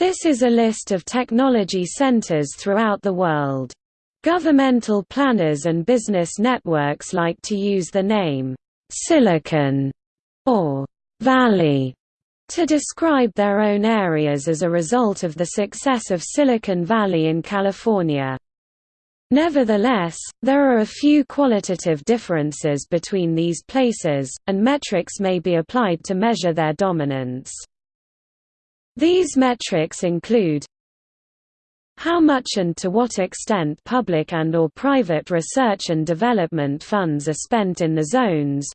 This is a list of technology centers throughout the world. Governmental planners and business networks like to use the name, Silicon, or Valley, to describe their own areas as a result of the success of Silicon Valley in California. Nevertheless, there are a few qualitative differences between these places, and metrics may be applied to measure their dominance. These metrics include how much and to what extent public and or private research and development funds are spent in the zones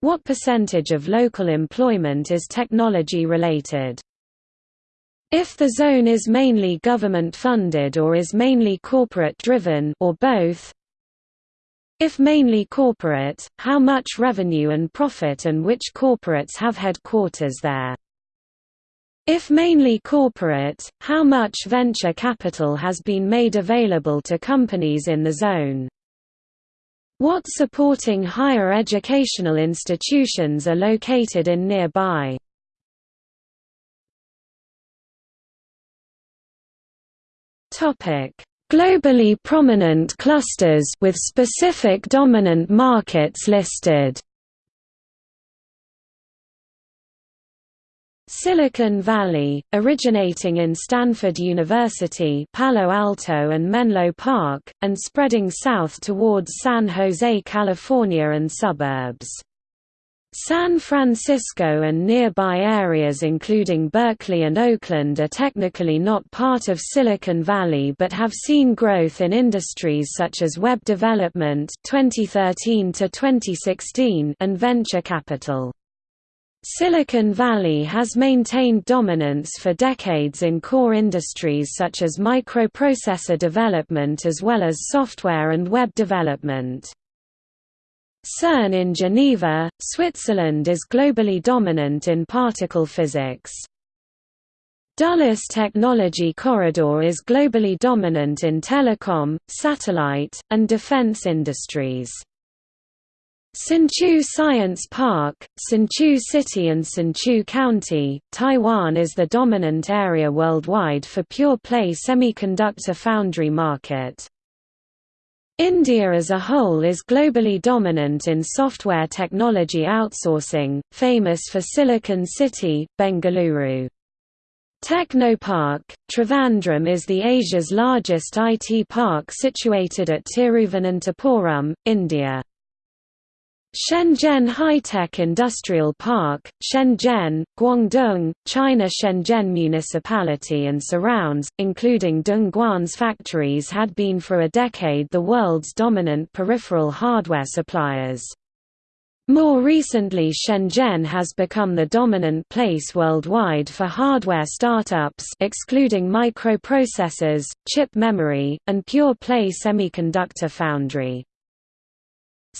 what percentage of local employment is technology related if the zone is mainly government-funded or is mainly corporate-driven or both, if mainly corporate, how much revenue and profit and which corporates have headquarters there? If mainly corporate, how much venture capital has been made available to companies in the zone? What supporting higher educational institutions are located in nearby? Globally prominent clusters with specific dominant markets listed. Silicon Valley, originating in Stanford University Palo Alto and Menlo Park, and spreading south towards San Jose, California and suburbs. San Francisco and nearby areas including Berkeley and Oakland are technically not part of Silicon Valley but have seen growth in industries such as web development 2013 to 2016 and venture capital. Silicon Valley has maintained dominance for decades in core industries such as microprocessor development as well as software and web development. CERN in Geneva, Switzerland is globally dominant in particle physics. Dulles Technology Corridor is globally dominant in telecom, satellite, and defense industries. Hsinchu Science Park, Hsinchu City and Hsinchu County, Taiwan is the dominant area worldwide for pure-play semiconductor foundry market. India as a whole is globally dominant in software technology outsourcing, famous for Silicon City, Bengaluru. Technopark, Trivandrum is the Asia's largest IT park situated at Tiruvananthapuram, India. Shenzhen High-Tech Industrial Park, Shenzhen, Guangdong, China Shenzhen Municipality and surrounds, including Dongguan's factories had been for a decade the world's dominant peripheral hardware suppliers. More recently Shenzhen has become the dominant place worldwide for hardware startups excluding microprocessors, chip memory, and pure-play semiconductor foundry.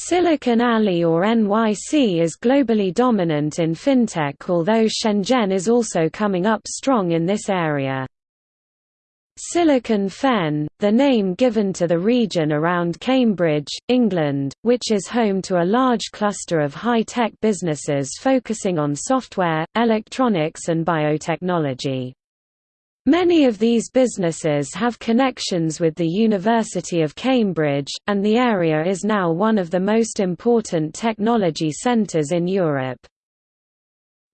Silicon Alley or NYC is globally dominant in fintech although Shenzhen is also coming up strong in this area. Silicon Fen, the name given to the region around Cambridge, England, which is home to a large cluster of high-tech businesses focusing on software, electronics and biotechnology. Many of these businesses have connections with the University of Cambridge, and the area is now one of the most important technology centers in Europe.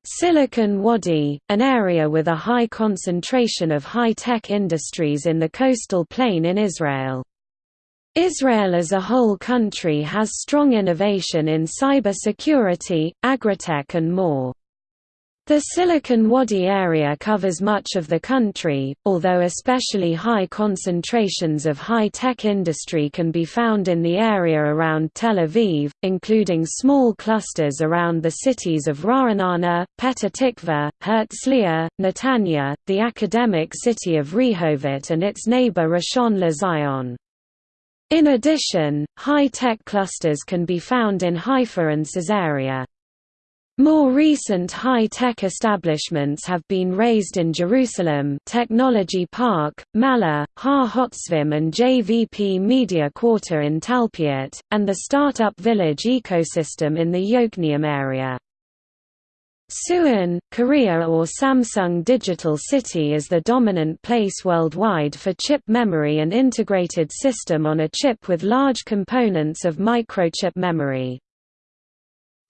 Silicon Wadi, an area with a high concentration of high-tech industries in the coastal plain in Israel. Israel as a whole country has strong innovation in cyber security, agritech and more. The Silicon Wadi area covers much of the country, although especially high concentrations of high-tech industry can be found in the area around Tel Aviv, including small clusters around the cities of Ra'anana, Petah Tikva, Herzliya, Netanya, the academic city of Rehovot and its neighbor Rishon LeZion. In addition, high-tech clusters can be found in Haifa and Caesarea. More recent high-tech establishments have been raised in Jerusalem Technology Park, Malha, Har Hotzvim and JVP Media Quarter in Talpiot, and the Startup Village ecosystem in the Yokneam area. Suwon, Korea or Samsung Digital City is the dominant place worldwide for chip memory and integrated system on a chip with large components of microchip memory.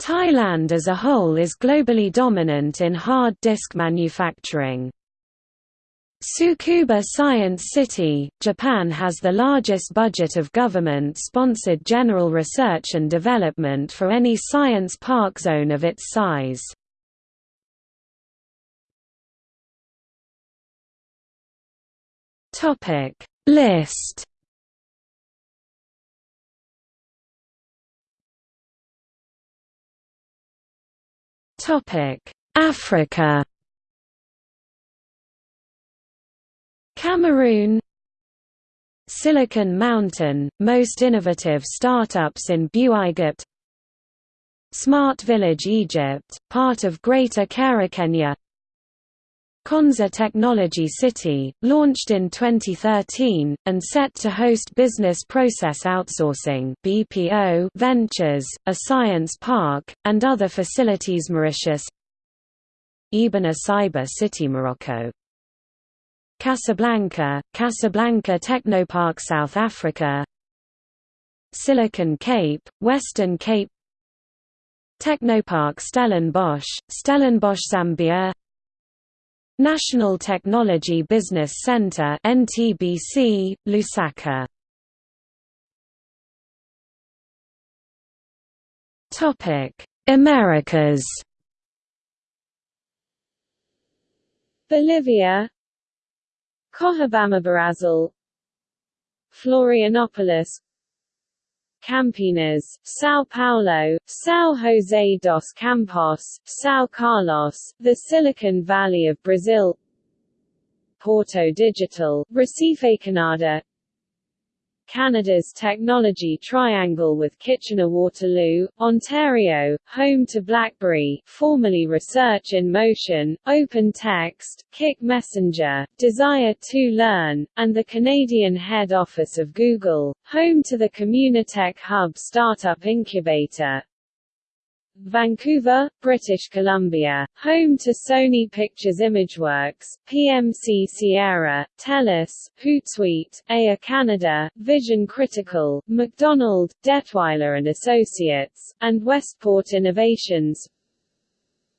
Thailand as a whole is globally dominant in hard disk manufacturing. Tsukuba Science City, Japan has the largest budget of government-sponsored general research and development for any science park zone of its size. List Africa. Cameroon. Silicon Mountain, most innovative startups in Egypt Smart Village Egypt, part of Greater Kenya Konza Technology City, launched in 2013, and set to host Business Process Outsourcing BPO Ventures, a science park, and other facilities Mauritius Ebene Cyber City Morocco. Casablanca, Casablanca Technopark South Africa. Silicon Cape, Western Cape. Technopark Stellenbosch, Stellenbosch Zambia National Technology Business Center NTBC, Lusaka. Topic: Americas. Bolivia, Cochabamba Brazil, Florianopolis, Campinas, São Paulo, São José dos Campos, São Carlos, the Silicon Valley of Brazil Porto Digital, Recife Canada Canada's technology triangle with Kitchener-Waterloo, Ontario, home to BlackBerry, formerly Research in Motion, Open Text, Kik Messenger, Desire to Learn, and the Canadian head office of Google, home to the Communitech Hub startup incubator. Vancouver, British Columbia, home to Sony Pictures Imageworks, PMC Sierra, TELUS, Hootsuite, Air Canada, Vision Critical, MacDonald, Dettwiler and Associates, and Westport Innovations,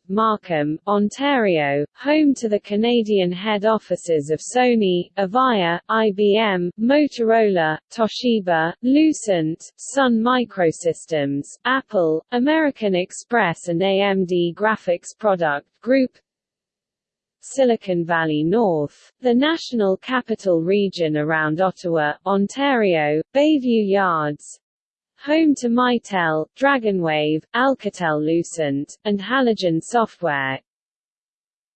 Markham, Ontario, home to the Canadian head offices of Sony, Avaya, IBM, Motorola, Toshiba, Lucent, Sun Microsystems, Apple, American Express and AMD Graphics Product Group Silicon Valley North, the National Capital Region around Ottawa, Ontario, Bayview Yards, home to Mitel, Dragonwave, Alcatel-Lucent, and Halogen Software.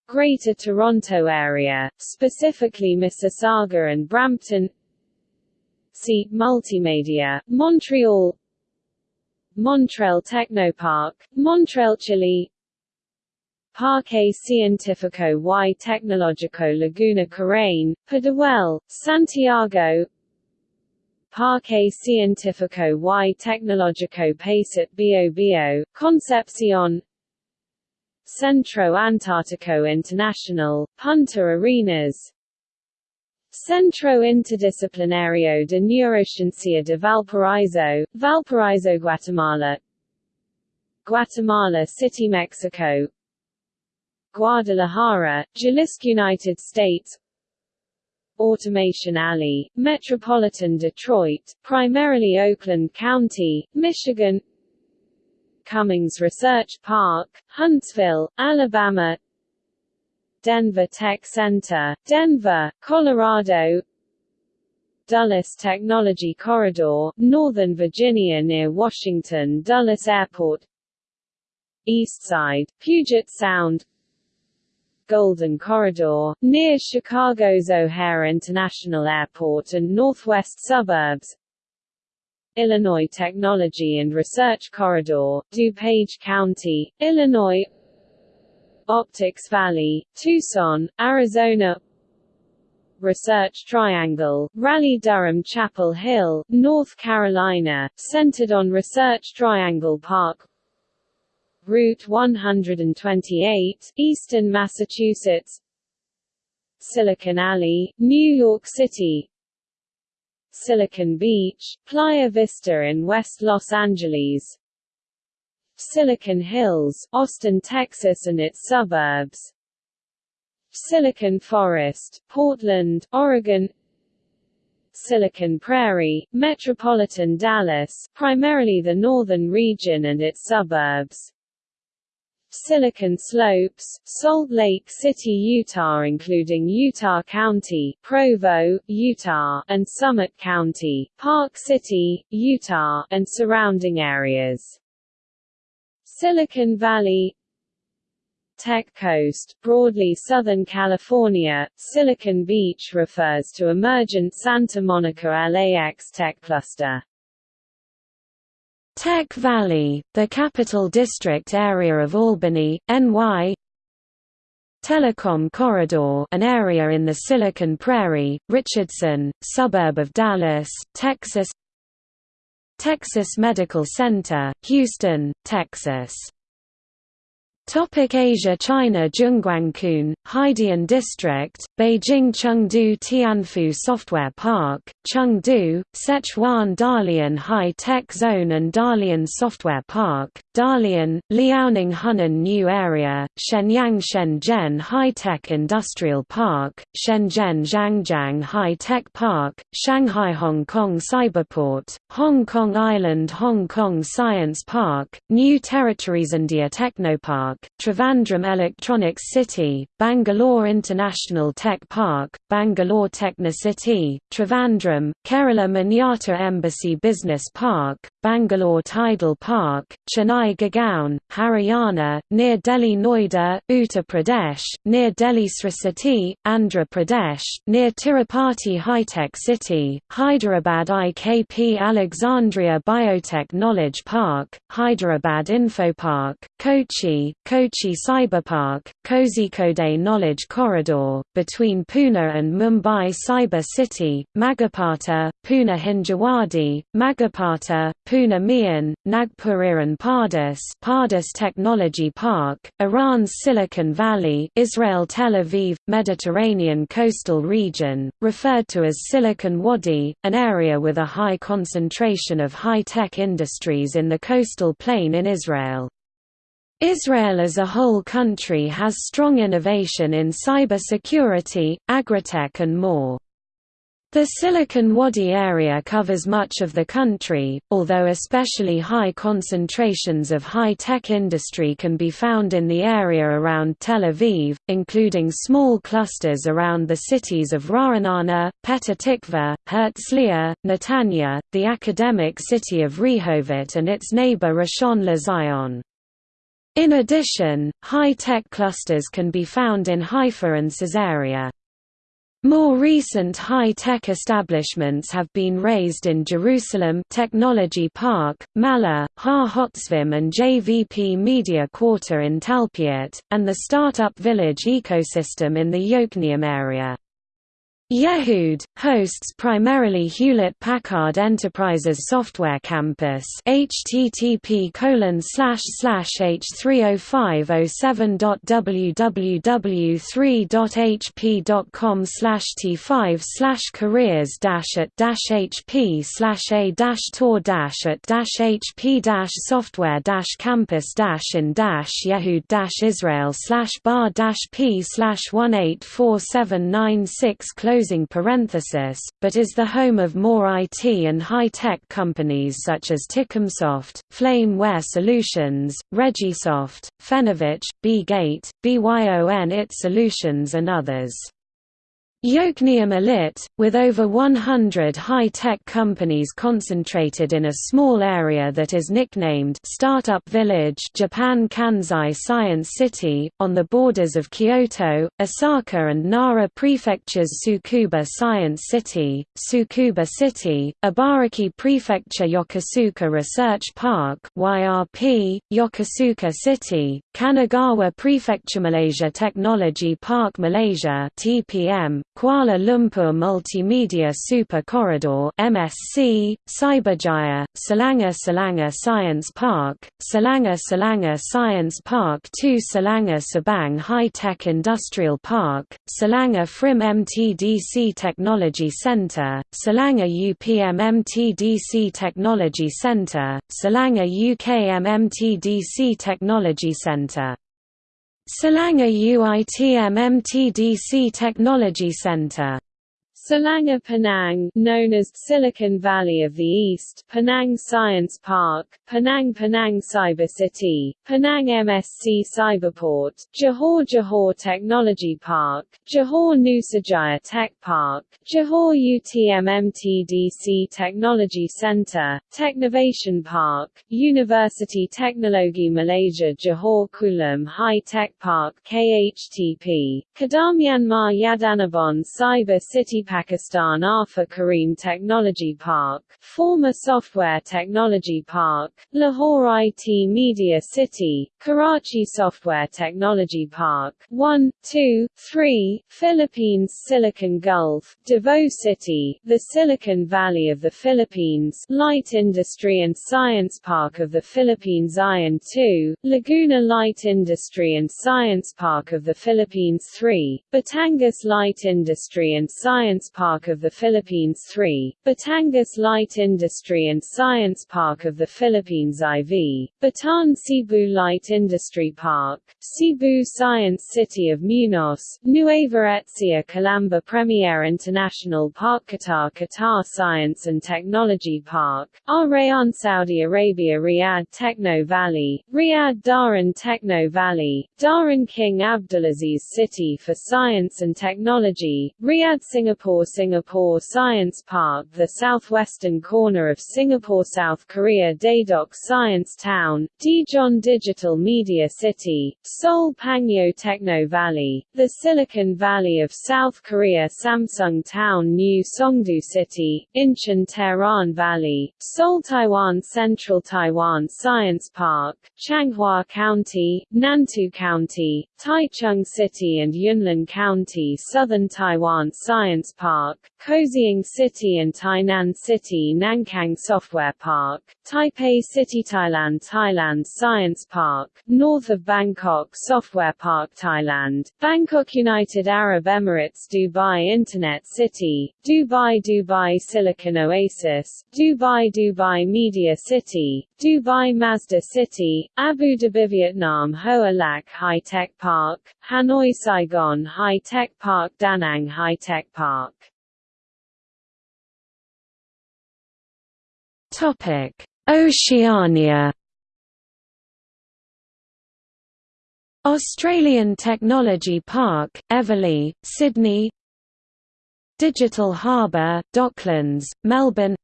Greater Toronto Area, specifically Mississauga and Brampton. See, Multimedia, Montreal. Montreal Technopark, Montreal, Chile. Parque Científico y Tecnológico Laguna Carén, Pudahuel, Santiago Parque Científico y Tecnológico Pacet Bio Bio, Concepcion Centro Antártico Internacional, Punta Arenas. Centro Interdisciplinario de Neurociencia de Valparaíso, Valparaíso Guatemala. Guatemala City, Mexico. Guadalajara, Jalisco United States Automation Alley, Metropolitan Detroit, primarily Oakland County, Michigan. Cummings Research Park, Huntsville, Alabama. Denver Tech Center, Denver, Colorado. Dulles Technology Corridor, Northern Virginia near Washington Dulles Airport. Eastside, Puget Sound Golden Corridor, near Chicago's O'Hare International Airport and northwest suburbs. Illinois Technology and Research Corridor, DuPage County, Illinois. Optics Valley, Tucson, Arizona. Research Triangle, Raleigh-Durham Chapel Hill, North Carolina, centered on Research Triangle Park Route 128, Eastern Massachusetts. Silicon Alley, New York City. Silicon Beach, Playa Vista in West Los Angeles. Silicon Hills, Austin, Texas and its suburbs. Silicon Forest, Portland, Oregon. Silicon Prairie, metropolitan Dallas, primarily the northern region and its suburbs Silicon Slopes, Salt Lake City, Utah including Utah County, Provo, Utah, and Summit County, Park City, Utah, and surrounding areas. Silicon Valley Tech Coast, broadly Southern California, Silicon Beach refers to emergent Santa Monica LAX tech cluster. Tech Valley, the Capital District area of Albany, NY Telecom Corridor an area in the Silicon Prairie, Richardson, suburb of Dallas, Texas. Texas Medical Center, Houston, Texas Topic Asia China Zhongguancun, Haidian District, Beijing Chengdu Tianfu Software Park, Chengdu, Sichuan Dalian High Tech Zone and Dalian Software Park, Dalian, Liaoning Hunnan New Area, Shenyang Shenzhen High Tech Industrial Park, Shenzhen Zhangjiang High Tech Park, Shanghai Hong Kong Cyberport, Hong Kong Island Hong Kong Science Park, New Territories India Technopark, Trivandrum Electronics City, Bangalore International Tech Park, Bangalore Technocity, Trivandrum, Kerala Manyata Embassy Business Park, Bangalore TIDEL Park, Chennai Gurgaon, Haryana, near Delhi Noida, Uttar Pradesh, near Delhi Sri City, Andhra Pradesh, near Tirupati High-Tech City, Hyderabad IKP Alexandria Biotech Knowledge Park, Hyderabad Info Park, Kochi, Kochi Cyberpark, Kozhikode Knowledge Corridor, between Pune and Mumbai Cyber City, Magarpatta, Pune Hinjawadi, Magarpatta, Pune MIHAN, Nagpur Iran Pardis Pardis Technology Park, Iran's Silicon Valley Israel Tel Aviv, Mediterranean coastal region, referred to as Silicon Wadi, an area with a high concentration of high-tech industries in the coastal plain in Israel. Israel as a whole country has strong innovation in cybersecurity, agritech and more. The Silicon Wadi area covers much of the country, although especially high concentrations of high-tech industry can be found in the area around Tel Aviv, including small clusters around the cities of Ra'anana, Petah Tikva, Herzliya, Netanya, the academic city of Rehovot and its neighbor Rishon LeZion. In addition, high-tech clusters can be found in Haifa and Caesarea. More recent high-tech establishments have been raised in Jerusalem Technology Park, Malha, Har Hotzvim and JVP Media Quarter in Talpiot, and the Startup Village ecosystem in the Yokneam area. Yehud hosts primarily Hewlett-Packard Enterprises Software Campus. http h30507.www3.hp.com t5 careers at hp a tour at hp software campus in yehud israel bar dash p 184796 close closing parenthesis, but is the home of more IT and high-tech companies such as Ticomsoft, Flameware Solutions, Regisoft, Fenovich, B-Gate, BYON IT Solutions and others. Yokneam Illit, with over 100 high-tech companies concentrated in a small area that is nicknamed Startup Village Japan Kansai Science City, on the borders of Kyoto, Osaka and Nara Prefecture's Tsukuba Science City, Tsukuba City, Ibaraki Prefecture Yokosuka Research Park YRP, Yokosuka City, Kanagawa Prefecture Malaysia Technology Park Malaysia TPM, Kuala Lumpur Multimedia Super Corridor MSC, Cyberjaya, Selangor Selangor Science Park, Selangor Selangor Science Park 2 Selangor Subang High Tech Industrial Park, Selangor FRIM MTDC Technology Centre, Selangor UPM MTDC Technology Centre, Selangor UKM MTDC Technology Centre Selangor UITM MTDC Technology Center Selangor Penang, known as Silicon Valley of the East, Penang Science Park, Penang Penang Cyber City, Penang MSC Cyberport, Johor Johor Technology Park, Johor Nusajaya Tech Park, Johor UTM MTDC Technology Center, Technovation Park, Universiti Teknologi Malaysia Johor Kulim High Tech Park KHTP, Kedamyanmar Yadanabon Cyber City Pakistan Arfa Karim Technology Park, former Software Technology Park, Lahore IT Media City, Karachi Software Technology Park, 1, 2, 3, Philippines Silicon Gulf, Davao City, the Silicon Valley of the Philippines, Light Industry and Science Park of the Philippines Ion 2, Laguna Light Industry and Science Park of the Philippines 3, Batangas Light Industry and Science Science Park of the Philippines 3, Batangas Light Industry and Science Park of the Philippines IV, Bataan Cebu Light Industry Park, Cebu Science City of Muñoz, Nueva Ecija Calamba Premier International Park Qatar Qatar Science and Technology Park, Al Rayyan Saudi Arabia Riyadh Techno Valley, Riyadh Dhahran Techno Valley, Dhahran King Abdulaziz City for Science and Technology, Riyadh Singapore Singapore Singapore Science Park the southwestern corner of Singapore South Korea Daedeok Science Town, Daejeon Digital Media City, Seoul Pangyo Techno Valley, the Silicon Valley of South Korea Samsung Town New Songdo City, Incheon Teheran Valley, Seoul Taiwan Central Taiwan Science Park, Changhua County, Nantou County, Taichung City and Yunlin County Southern Taiwan Science Park, Kaohsiung City and Tainan City Nankang Software Park, Taipei City Thailand Thailand Science Park, north of Bangkok Software Park Thailand, Bangkok United Arab Emirates Dubai Internet City, Dubai Dubai Silicon Oasis, Dubai Dubai Media City, Dubai Masdar City, Abu Dhabi Vietnam Hoa Lac High Tech Park, Hanoi Saigon High Tech Park Da Nang High Tech Park Oceania. Australian Technology Park, Eveleigh, Sydney. Digital Harbour, Docklands, Melbourne.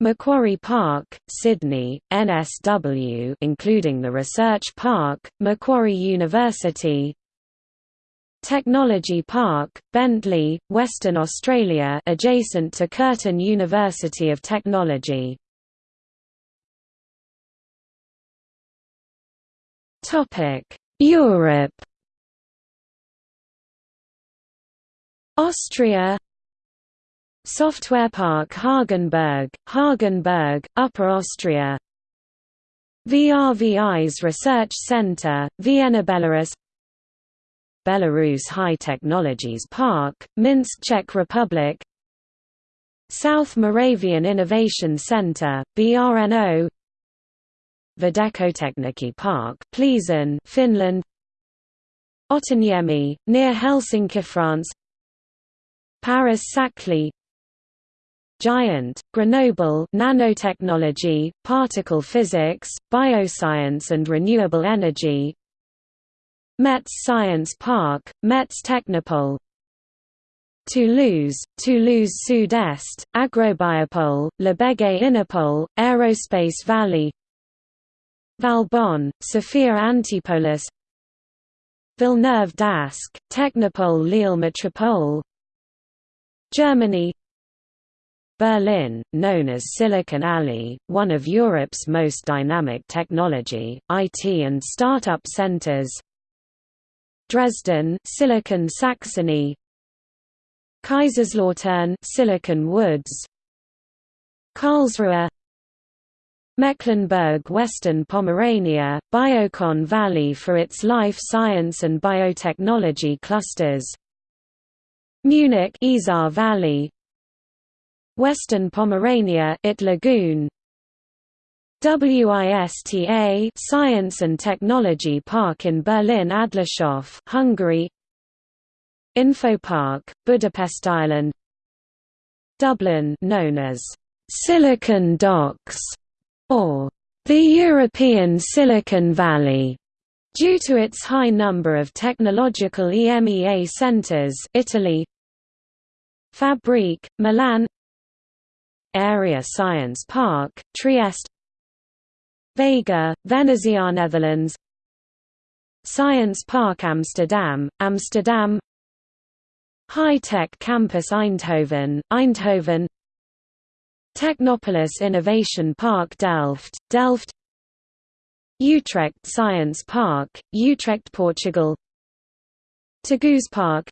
Macquarie Park, Sydney, NSW including the Research Park, Macquarie University. Technology Park, Bentley, Western Australia adjacent to Curtin University of Technology. Europe. Austria Software Park Hagenberg, Hagenberg, Upper Austria. VRVis Research Center, Vienna Belarus. Belarus High Technologies Park, Minsk Czech Republic. South Moravian Innovation Center, BRNO Videkotechniki Park, Pliesen, Finland. Otaniemi, near Helsinki, France. Paris Saclay Giant, Grenoble nanotechnology, particle physics, bioscience and renewable energy. Metz Science Park, Metz Technopole. Toulouse, Toulouse Sud-Est, Agrobiopole, Labège Innopole, Aerospace Valley. Valbonne, Sophia Antipolis. Villeneuve d'Ascq, Technopole Lille Metropole Germany Berlin, known as Silicon Alley, one of Europe's most dynamic technology, IT and startup centers. Dresden Silicon Saxony. Kaiserslautern Silicon Woods. Karlsruhe. Mecklenburg-Western Pomerania, Biocon Valley for its life science and biotechnology clusters. Munich Isar Valley Western Pomerania It Lagoon. WISTA Science and Technology Park in Berlin Adlershof Hungary. Infopark Budapest Island. Dublin known as Silicon Docks or the European Silicon Valley, due to its high number of technological EMEA centers Italy. Fabrique, Milan Area Science Park, Trieste. Vega, Venezia Netherlands. Science Park Amsterdam, Amsterdam. High Tech Campus Eindhoven, Eindhoven. Technopolis Innovation Park Delft, Delft. Utrecht Science Park, Utrecht Portugal. Taguspark.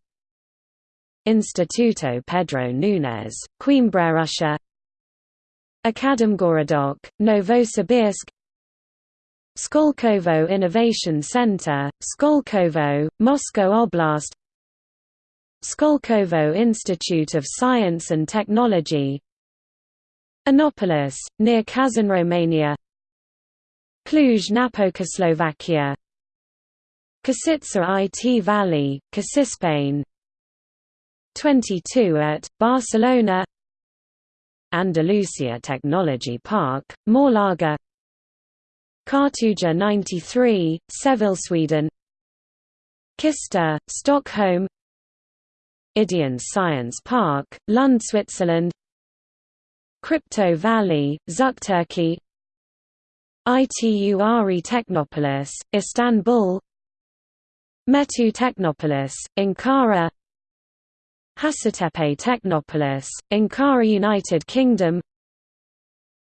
Instituto Pedro Nunes, Coimbra Russia Akademgorodok, Novosibirsk Skolkovo Innovation Center, Skolkovo, Moscow Oblast Skolkovo Institute of Science and Technology Innopolis, near Kazan Romania Cluj-Napoca Košice IT Valley, Kosispain 22 at, Barcelona Andalusia Technology Park, Málaga Cartuja 93, Seville Sweden. Kista, Stockholm. Ideon Science Park, Lund Switzerland. Crypto Valley, Turkey, Ituri Technopolis, Istanbul. Metu Technopolis, Ankara Hacettepe Technopolis, Ankara United Kingdom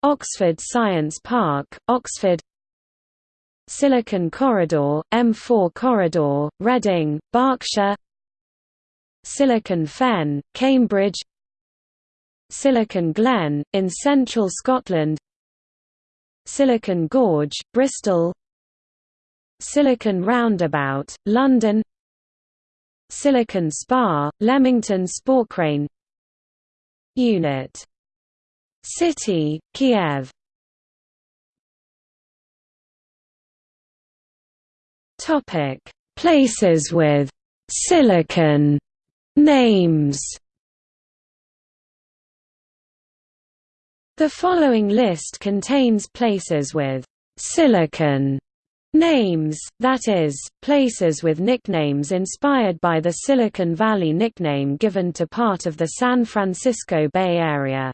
Oxford Science Park, Oxford Silicon Corridor, M4 Corridor, Reading, Berkshire Silicon Fen, Cambridge Silicon Glen, in central Scotland Silicon Gorge, Bristol Silicon Roundabout, London Silicon Spa, Leamington Sporkrane Unit. City, Kiev. Places with «silicon» names. The following list contains places with «silicon» names, that is, places with nicknames inspired by the Silicon Valley nickname given to part of the San Francisco Bay Area.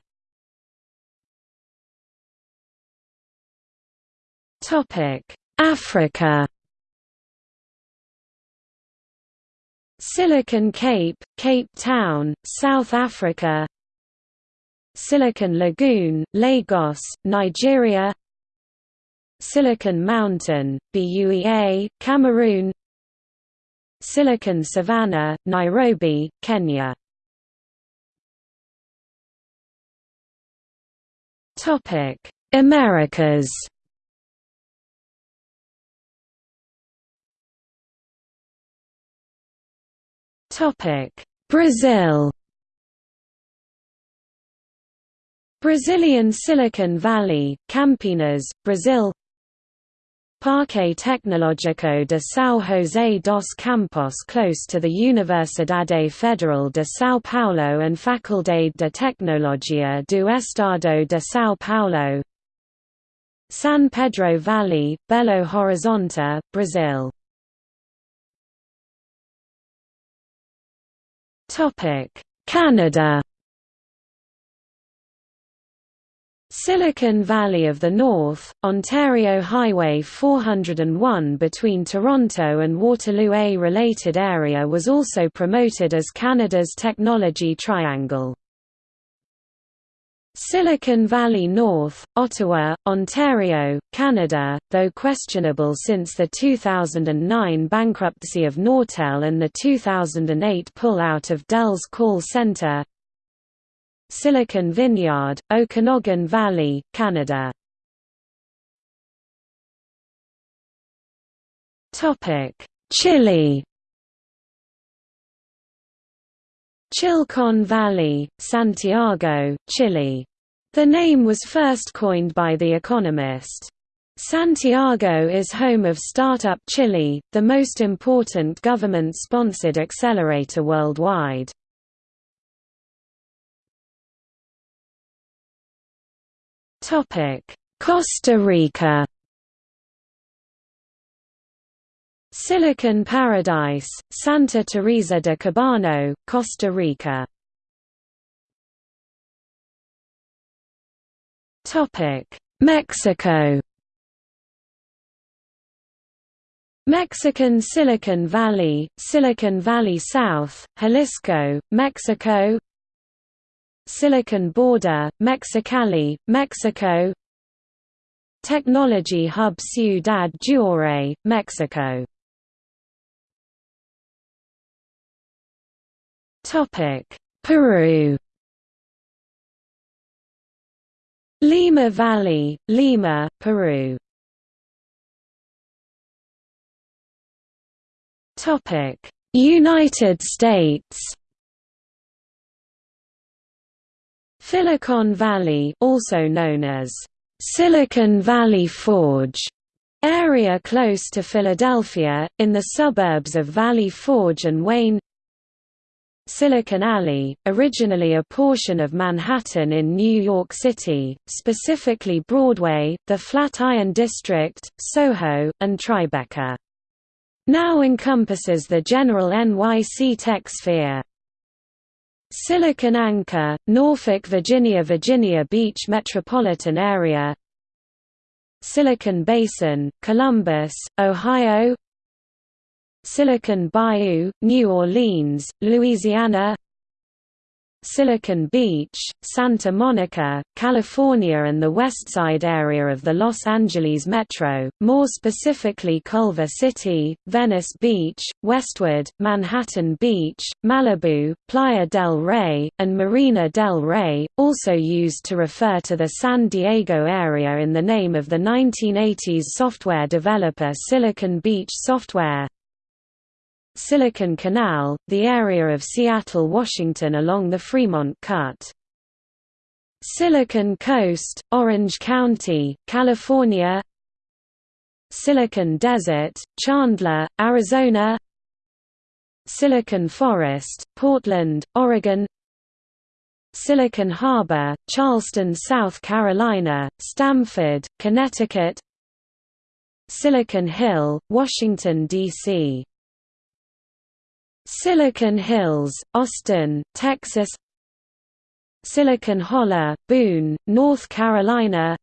Africa Silicon Cape, Cape Town, South Africa Silicon Lagoon, Lagos, Nigeria Silicon Mountain, BUEA, Cameroon. Silicon Savannah, Nairobi, Kenya. Americas. Brazil. Brazilian Silicon Valley, Campinas, Brazil Parque Tecnológico de São José dos Campos close to the Universidade Federal de São Paulo and Faculdade de Tecnologia do Estado de São Paulo. San Pedro Valley, Belo Horizonte, Brazil. Canada Silicon Valley of the North, Ontario Highway 401 between Toronto and Waterloo A related area was also promoted as Canada's Technology Triangle. Silicon Valley North, Ottawa, Ontario, Canada, though questionable since the 2009 bankruptcy of Nortel and the 2008 pull-out of Dell's call center Silicon Vineyard, Okanagan Valley, Canada Topic: Chile Chilecon Valley, Santiago, Chile. The name was first coined by The Economist. Santiago is home of Startup Chile, the most important government-sponsored accelerator worldwide. Costa Rica. Silicon Paradise, Santa Teresa de Cóbano, Costa Rica. Topic: Mexico. Mexican Silicon Valley, Silicon Valley South, Jalisco, Mexico Silicon Border, Mexicali, Mexico Technology Hub Ciudad Juárez, Mexico. Peru Lima Valley, Lima, Peru. United States Silicon Valley also known as Silicon Valley Forge area close to Philadelphia, in the suburbs of Valley Forge and Wayne Silicon Alley, originally a portion of Manhattan in New York City, specifically Broadway, the Flatiron District, Soho, and Tribeca. Now encompasses the general NYC tech sphere. Silicon Anchor, Norfolk Virginia Virginia Beach metropolitan area. Silicon Basin, Columbus, Ohio. Silicon Bayou, New Orleans, Louisiana Silicon Beach, Santa Monica, California and the Westside area of the Los Angeles Metro, more specifically Culver City, Venice Beach, Westwood, Manhattan Beach, Malibu, Playa del Rey, and Marina del Rey, also used to refer to the San Diego area in the name of the 1980s software developer Silicon Beach Software. Silicon Canal, the area of Seattle, Washington along the Fremont Cut. Silicon Coast, Orange County, California Silicon Desert, Chandler, Arizona Silicon Forest, Portland, Oregon Silicon Harbor, Charleston, South Carolina, Stamford, Connecticut Silicon Hill, Washington, D.C. Silicon Hills, Austin, Texas Silicon Holler, Boone, North Carolina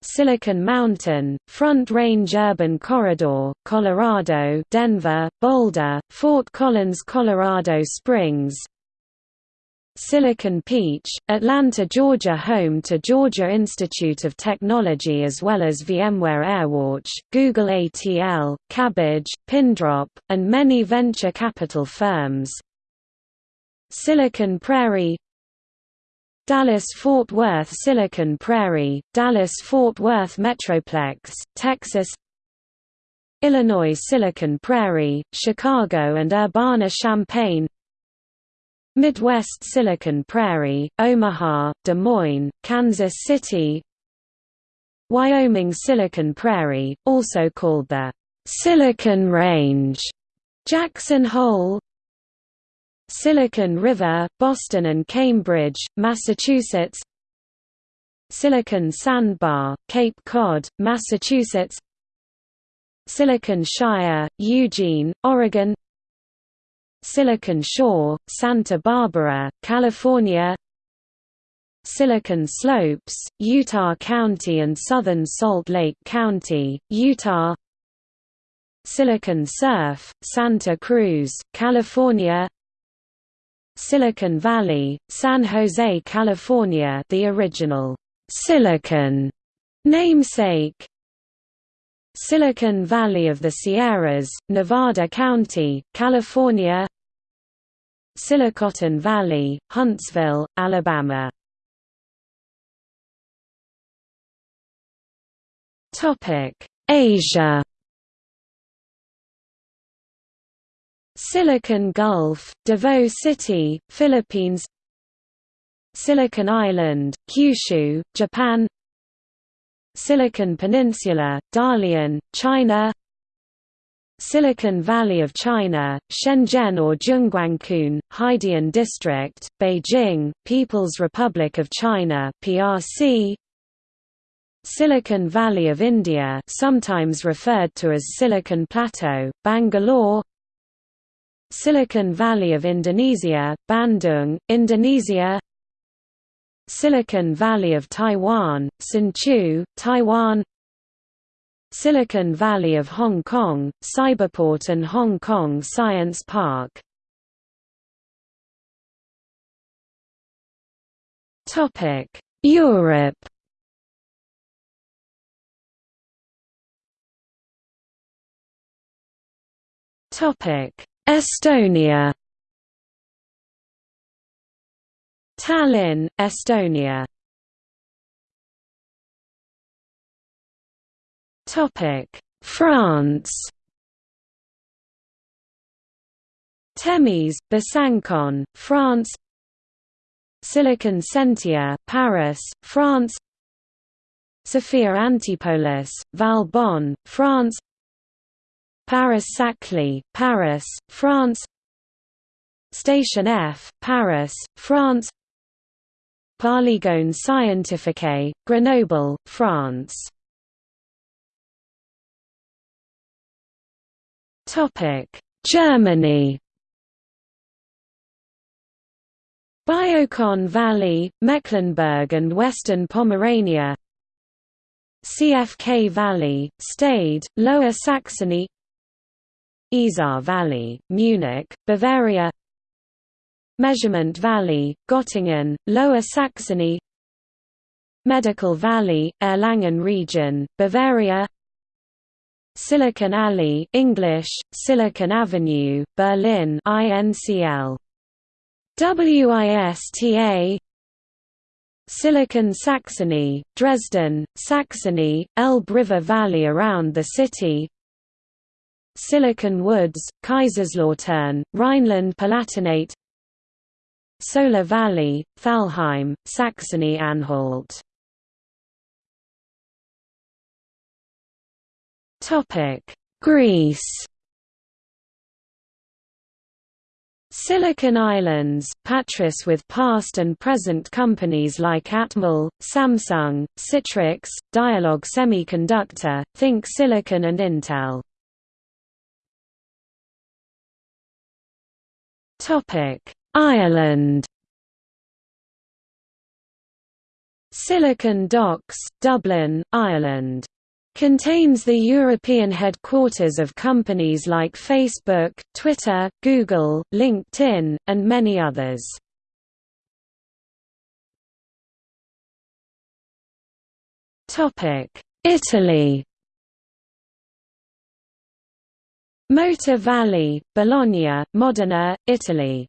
Silicon Mountain, Front Range Urban Corridor, Colorado Denver, Boulder, Fort Collins Colorado Springs Silicon Peach, Atlanta Georgia home to Georgia Institute of Technology as well as VMware AirWatch, Google ATL, Kabbage, Pindrop, and many venture capital firms. Silicon Prairie Dallas-Fort Worth Silicon Prairie, Dallas-Fort Worth Metroplex, Texas Illinois Silicon Prairie, Chicago and Urbana-Champaign Midwest Silicon Prairie, Omaha, Des Moines, Kansas City Wyoming Silicon Prairie, also called the Silicon Range, Jackson Hole Silicon River, Boston and Cambridge, Massachusetts Silicon Sandbar, Cape Cod, Massachusetts Silicon Shire, Eugene, Oregon Silicon Shore, Santa Barbara, California Silicon Slopes, Utah County and southern Salt Lake County, Utah Silicon Surf, Santa Cruz, California Silicon Valley, San Jose, California the original Silicon namesake. Silicon Valley of the Sierras, Nevada County, California Silicon Valley, Huntsville, Alabama. Topic: Asia. Silicon Gulf, Davao City, Philippines. Silicon Island, Kyushu, Japan. Silicon Peninsula, Dalian, China Silicon Valley of China, Shenzhen or Zhongguancun, Haidian District, Beijing, People's Republic of China PRC, Silicon Valley of India sometimes referred to as Silicon Plateau, Bangalore. Silicon Valley of Indonesia, Bandung, Indonesia. Silicon Valley of Taiwan, Hsinchu, Taiwan Silicon Valley of Hong Kong, Cyberport and Hong Kong Science Park. Europe. Estonia. Tallinn, Estonia France. Temis, Besançon, France. Silicon Sentier, Paris, France. Sophia Antipolis, Valbonne, France. Paris-Saclay, Paris, France. Station F, Paris, France. Polygone Scientifique, Grenoble, France. Germany. Biocon Valley, Mecklenburg and Western Pomerania. CFK Valley, Stade, Lower Saxony. Isar Valley, Munich, Bavaria. Measurement Valley, Göttingen, Lower Saxony. Medical Valley, Erlangen region, Bavaria Silicon Alley English, Silicon Avenue, Berlin INCL. WISTA Silicon Saxony, Dresden, Saxony, Elbe River Valley around the city. Silicon Woods, Kaiserslautern, Rhineland-Palatinate Solar Valley, Thalheim, Saxony-Anhalt Greece Silicon Islands, Patras with past and present companies like Atmel, Samsung, Citrix, Dialog Semiconductor, Think Silicon and Intel. Ireland Silicon Docks, Dublin, Ireland. Contains the European headquarters of companies like Facebook, Twitter, Google, LinkedIn, and many others. Italy Motor Valley, Bologna, Modena, Italy.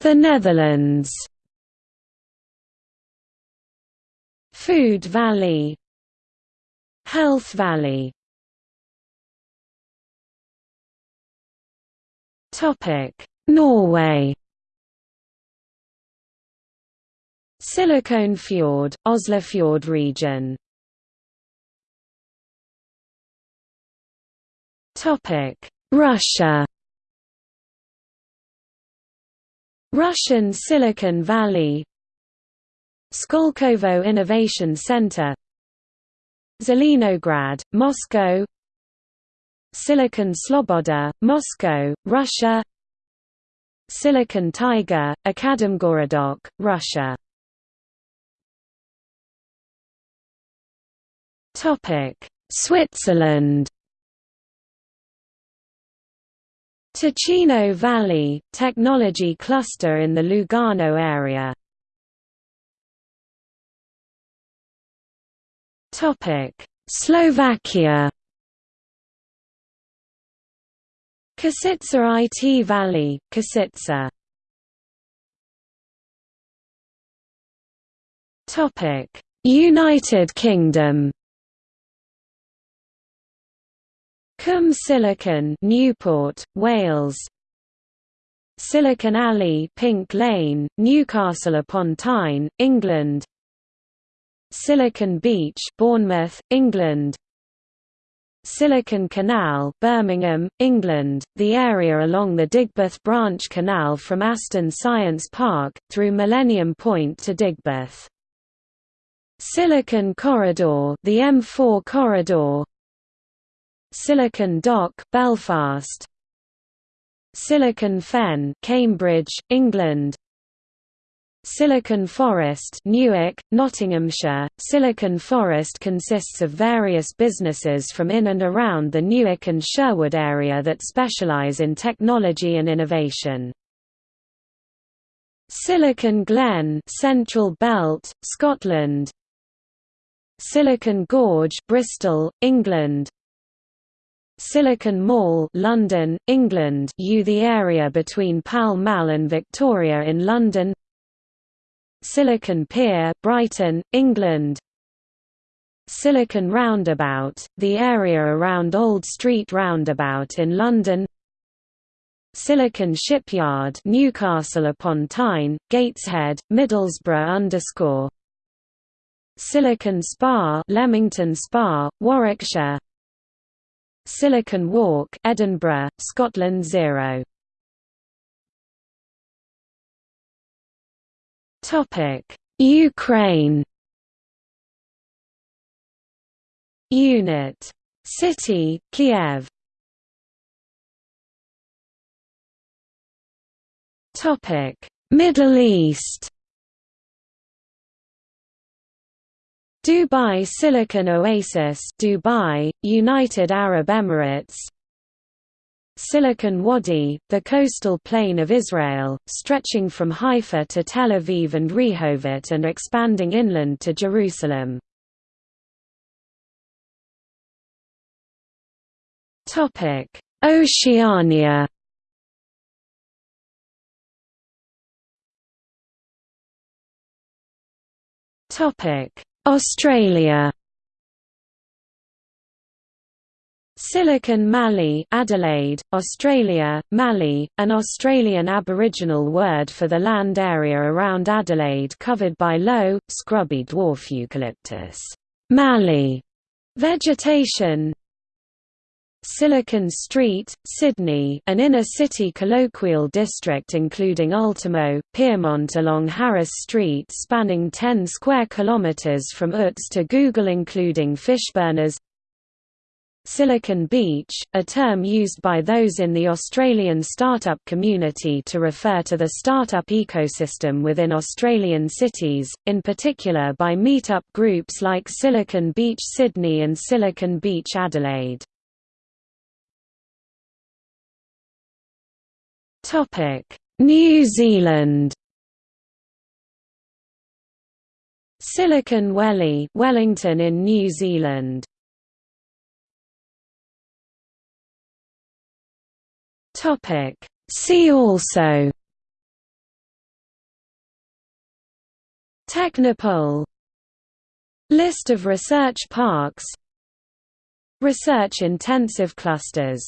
The Netherlands Food Valley. Health Valley. Topic: Norway. Fjord, Oslofjord region. Topic: Russia. Russian Silicon Valley Skolkovo Innovation Center Zelenograd, Moscow Silicon Sloboda, Moscow, Russia Silicon Taiga, Akademgorodok, Russia Switzerland Ticino Valley, technology cluster in the Lugano area. Slovakia. Košice IT Valley, Košice. United Kingdom. Cwm Silicon Newport, Wales. Silicon Alley Pink Lane, Newcastle upon Tyne, England Silicon Beach Bournemouth, England. Silicon Canal Birmingham, England, the area along the Digbeth Branch Canal from Aston Science Park, through Millennium Point to Digbeth. Silicon Corridor the M4 corridor. Silicon Dock, Belfast. Silicon Fen Cambridge, England Silicon Forest Newark, Nottinghamshire. Silicon Forest consists of various businesses from in and around the Newark and Sherwood area that specialise in technology and innovation. Silicon Glen Central Belt, Scotland Silicon Gorge Bristol, England Silicon Mall London, England U the area between Pall Mall and Victoria in London Silicon Pier Brighton, England. Silicon Roundabout, the area around Old Street Roundabout in London. Silicon Shipyard Newcastle upon Tyne, Gateshead, Middlesbrough underscore. Silicon Spa Leamington Spa, Warwickshire. Silicon Walk Edinburgh, Scotland 0 Ukraine Unit. City Kiev. Topic. Middle East Dubai Silicon Oasis Dubai, United Arab Emirates Silicon Wadi, the coastal plain of Israel, stretching from Haifa to Tel Aviv and Rehovot and expanding inland to Jerusalem. Oceania Australia Silicon Mallee Adelaide, Australia, Mallee, an Australian Aboriginal word for the land area around Adelaide covered by low, scrubby dwarf eucalyptus. Mallee vegetation. Silicon Street, Sydney an inner-city colloquial district including Ultimo, Pyrmont along Harris Street spanning 10 square kilometres from Utts to Google including Fishburners Silicon Beach, a term used by those in the Australian startup community to refer to the startup ecosystem within Australian cities, in particular by meetup groups like Silicon Beach Sydney and Silicon Beach Adelaide. New Zealand Silicon Valley, Wellington in New Zealand Topic. See also Technopole. List of research parks. Research intensive clusters